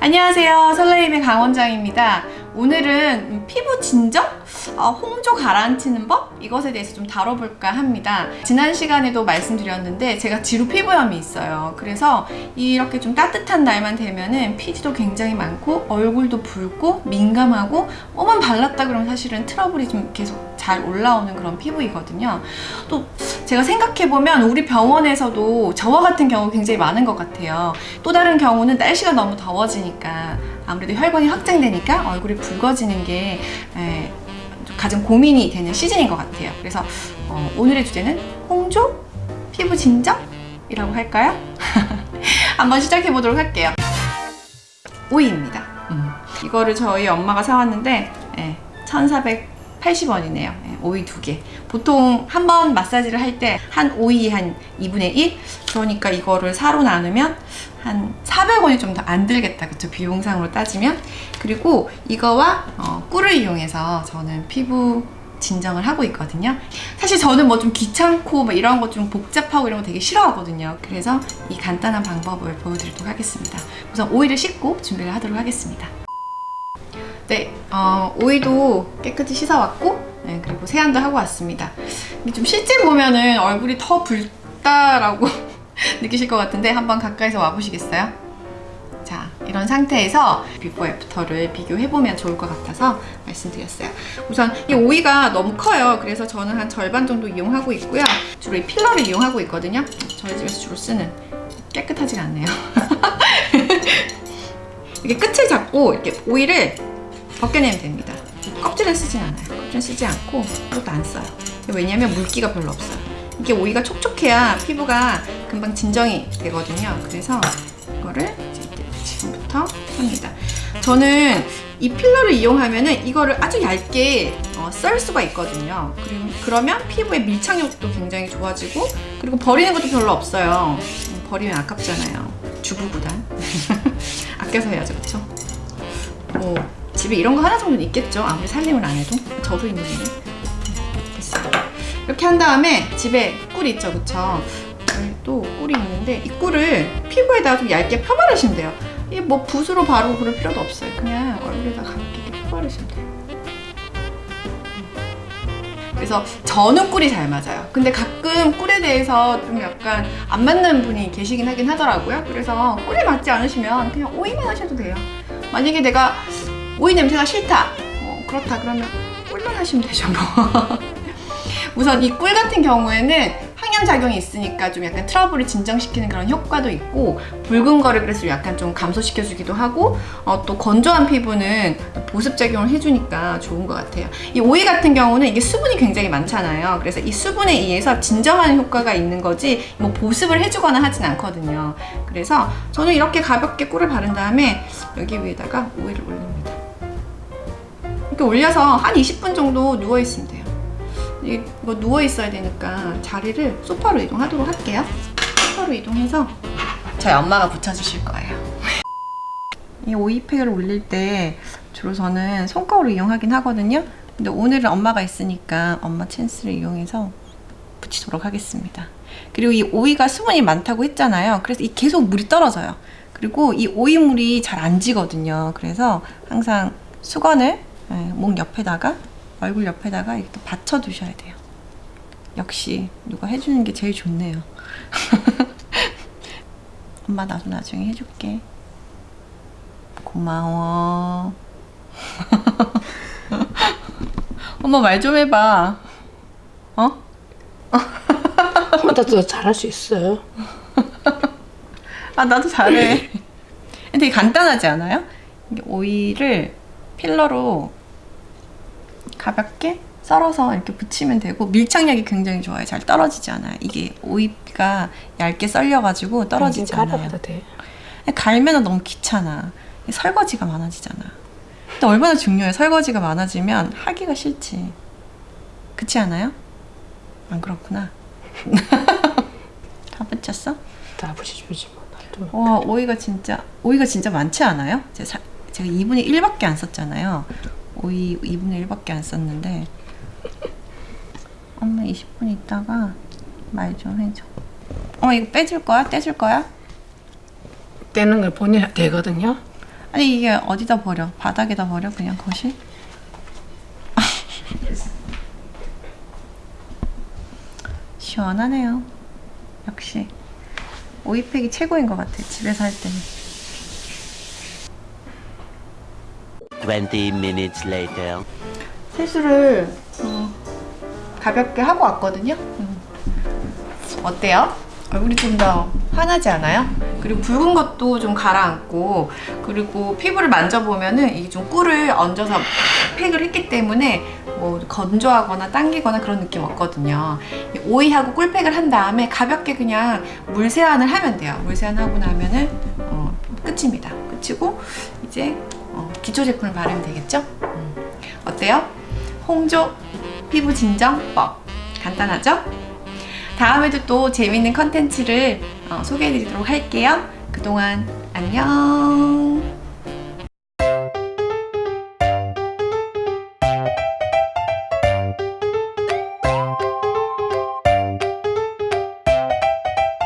안녕하세요 설레임의 강원장입니다 오늘은 피부 진정? 어, 홍조 가라앉히는 법? 이것에 대해서 좀 다뤄볼까 합니다. 지난 시간에도 말씀드렸는데 제가 지루 피부염이 있어요. 그래서 이렇게 좀 따뜻한 날만 되면은 피지도 굉장히 많고 얼굴도 붉고 민감하고 뭐만 발랐다 그러면 사실은 트러블이 좀 계속 잘 올라오는 그런 피부이거든요. 또 제가 생각해보면 우리 병원에서도 저와 같은 경우 굉장히 많은 것 같아요. 또 다른 경우는 날씨가 너무 더워지니까 아무래도 혈관이 확장되니까 얼굴이 붉어지는 게 에, 가장 고민이 되는 시즌인 것 같아요 그래서 어, 오늘의 주제는 홍조? 피부 진정 이라고 할까요? 한번 시작해 보도록 할게요 오이입니다 음. 이거를 저희 엄마가 사왔는데 예, 1480원이네요 오이 두개 보통 한 번 마사지를 할 때 한 오이 한 2분의 1? 그러니까 이거를 사로 나누면 한 400원이 좀 더 안 들겠다. 그쵸? 비용상으로 따지면? 그리고 이거와 어, 꿀을 이용해서 저는 피부 진정을 하고 있거든요. 사실 저는 뭐 좀 귀찮고 뭐 이런 거 좀 복잡하고 이런 거 되게 싫어하거든요. 그래서 이 간단한 방법을 보여드리도록 하겠습니다. 우선 오이를 씻고 준비를 하도록 하겠습니다. 네 어, 오이도 깨끗이 씻어왔고 네, 그리고 세안도 하고 왔습니다. 좀 실제 보면은 얼굴이 더 붉다라고 느끼실 것 같은데 한번 가까이서 와보시겠어요? 자 이런 상태에서 before after를 비교해보면 좋을 것 같아서 말씀드렸어요. 우선 이 오이가 너무 커요. 그래서 저는 한 절반 정도 이용하고 있고요. 주로 이 peeler를 이용하고 있거든요. 저희 집에서 주로 쓰는 깨끗하지가 않네요. 이렇게 끝을 잡고 이렇게 오이를 벗겨내면 됩니다. 껍질을 쓰진 않아요. 껍질 쓰지 않고 이것도 안 써요. 왜냐면 물기가 별로 없어요 이게 오이가 촉촉해야 피부가 금방 진정이 되거든요. 그래서 이거를 지금부터 합니다. 저는 이 필러를 이용하면 은 이거를 아주 얇게 어, 썰 수가 있거든요. 그러면 피부의 밀착력도 굉장히 좋아지고 그리고 버리는 것도 별로 없어요. 음, 버리면 아깝잖아요. 주부보다 아껴서 해야죠 그쵸? 뭐 집에 이런 거 하나 정도는 있겠죠. 아무리 살림을 안 해도. 저도 있는데 됐어요 이렇게 한 다음에 집에 꿀 있죠 그쵸? 또 꿀이 있는데 이 꿀을 피부에다가 좀 얇게 펴바르시면 돼요. 이게 뭐 붓으로 바르고 그럴 필요도 없어요. 그냥 얼굴에다 가볍게 펴바르시면 돼요. 그래서 저는 꿀이 잘 맞아요. 근데 가끔 꿀에 대해서 좀 약간 안 맞는 분이 계시긴 하긴 하더라고요. 그래서 꿀이 맞지 않으시면 그냥 오이만 하셔도 돼요. 만약에 내가 오이 냄새가 싫다. 어, 그렇다 그러면 꿀만 하시면 되죠 뭐 우선 이 꿀 같은 경우에는 항염작용이 있으니까 좀 약간 트러블을 진정시키는 그런 효과도 있고 붉은 거를 그래서 약간 좀 감소시켜주기도 하고 어, 또 건조한 피부는 보습작용을 해주니까 좋은 것 같아요. 이 오이 같은 경우는 이게 수분이 굉장히 많잖아요. 그래서 이 수분에 의해서 진정하는 효과가 있는 거지 뭐 보습을 해주거나 하진 않거든요. 그래서 저는 이렇게 가볍게 꿀을 바른 다음에 여기 위에다가 오이를 올립니다. 이렇게 올려서 한 20분 정도 누워있으면 돼요 이거 누워 있어야 되니까 자리를 소파로 이동하도록 할게요. 소파로 이동해서 저희 엄마가 붙여주실 거예요. 이 오이팩을 올릴 때 주로 저는 손거울을 이용하긴 하거든요. 근데 오늘은 엄마가 있으니까 엄마 찬스를 이용해서 붙이도록 하겠습니다. 그리고 이 오이가 수분이 많다고 했잖아요. 그래서 이 계속 물이 떨어져요. 그리고 이 오이물이 잘 안 지거든요. 그래서 항상 수건을 목 옆에다가 얼굴 옆에다가 이렇게 받쳐 두셔야 돼요. 역시 누가 해주는 게 제일 좋네요. 엄마 나도 나중에 해줄게. 고마워. 엄마 말 좀 해봐. 어? 나도 잘할 수 있어요. 아 나도 잘해. 되게 간단하지 않아요? 오이를 필러로 가볍게 썰어서 이렇게 붙이면 되고 밀착력이 굉장히 좋아요. 잘 떨어지지 않아요. 이게 오이가 얇게 썰려가지고 떨어지지 않아요. 돼. 갈면 너무 귀찮아. 설거지가 많아지잖아. 근데 얼마나 중요해. 설거지가 많아지면 하기가 싫지. 그렇지 않아요? 안 그렇구나. 다 붙였어? 다 붙여주지 뭐. 와 오이가 진짜 오이가 진짜 많지 않아요? 제가 2분의 1밖에 안 썼잖아요. 오이 2분의 1밖에 안 썼는데 엄마 20분 있다가 말 좀 해줘 어 이거 빼줄 거야? 떼줄 거야? 떼는 걸 보내야 되거든요 아니 이게 어디다 버려? 바닥에다 버려? 그냥 거실? 시원하네요. 역시 오이팩이 최고인 것 같아. 집에서 할 때는. 20 minutes later. 세수를 어, 가볍게 하고 왔거든요. 음. 어때요? 얼굴이 좀 더 환하지 않아요? 그리고 붉은 것도 좀 가라앉고 그리고 피부를 만져보면은 이게 좀 꿀을 얹어서 팩을 했기 때문에 뭐 건조하거나 당기거나 그런 느낌 없거든요. 이 오이하고 꿀팩을 한 다음에 가볍게 그냥 물 세안을 하면 돼요. 물 세안하고 나면은 어, 끝입니다. 끝이고 이제 어, 기초 제품을 바르면 되겠죠? 음. 어때요? 홍조 피부 진정법 간단하죠? 다음에도 또 재밌는 컨텐츠를 어, 소개해드리도록 할게요. 그동안 안녕.